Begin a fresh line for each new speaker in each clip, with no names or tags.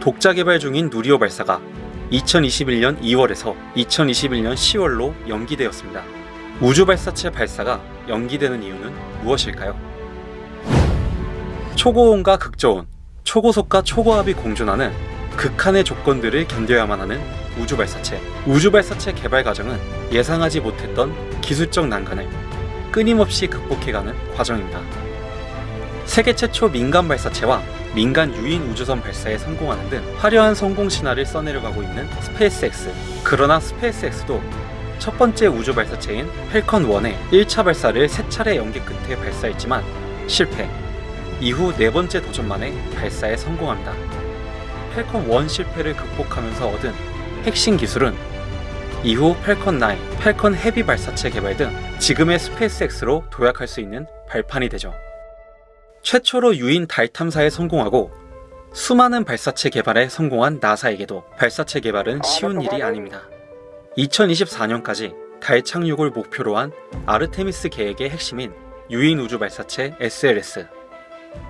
독자 개발 중인 누리호 발사가 2021년 2월에서 2021년 10월로 연기되었습니다. 우주 발사체 발사가 연기되는 이유는 무엇일까요? 초고온과 극저온, 초고속과 초고압이 공존하는 극한의 조건들을 견뎌야만 하는 우주 발사체. 우주 발사체 개발 과정은 예상하지 못했던 기술적 난관을 끊임없이 극복해가는 과정입니다. 세계 최초 민간 발사체와 민간 유인 우주선 발사에 성공하는 등 화려한 성공 신화를 써내려가고 있는 스페이스X. 그러나 스페이스X도 첫 번째 우주 발사체인 팰컨 1의 1차 발사를 세 차례 연기 끝에 발사했지만 실패. 이후 네 번째 도전 만에 발사에 성공합니다. 팰컨 1 실패를 극복하면서 얻은 핵심 기술은 이후 팰컨 9, 팰컨 헤비 발사체 개발 등 지금의 스페이스X로 도약할 수 있는 발판이 되죠. 최초로 유인 달 탐사에 성공하고 수많은 발사체 개발에 성공한 나사에게도 발사체 개발은 쉬운 일이 아닙니다. 2024년까지 달 착륙을 목표로 한 아르테미스 계획의 핵심인 유인 우주 발사체 SLS.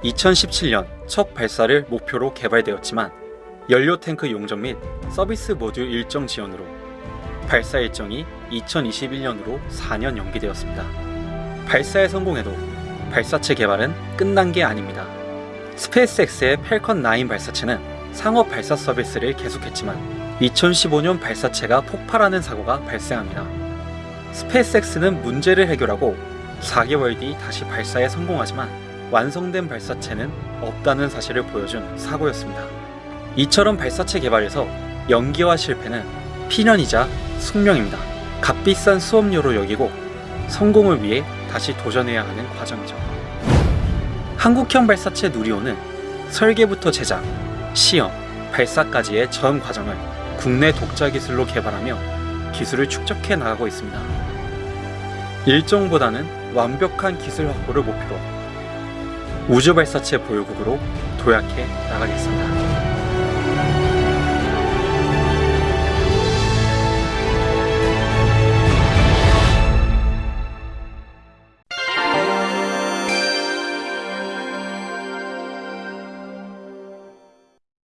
2017년 첫 발사를 목표로 개발되었지만 연료 탱크 용접 및 서비스 모듈 일정 지연으로 발사 일정이 2021년으로 4년 연기되었습니다. 발사에 성공해도 발사체 개발은 끝난 게 아닙니다. 스페이스X의 팰컨 9 발사체는 상업 발사 서비스를 계속했지만 2015년 발사체가 폭발하는 사고가 발생합니다. 스페이스X는 문제를 해결하고 4개월 뒤 다시 발사에 성공하지만 완성된 발사체는 없다는 사실을 보여준 사고였습니다. 이처럼 발사체 개발에서 연기와 실패는 필연이자 숙명입니다. 값비싼 수업료로 여기고 성공을 위해 다시 도전해야 하는 과정이죠. 한국형 발사체 누리호는 설계부터 제작, 시험, 발사까지의 전 과정을 국내 독자 기술로 개발하며 기술을 축적해 나가고 있습니다. 일정보다는 완벽한 기술 확보를 목표로 우주 발사체 보유국으로 도약해 나가겠습니다.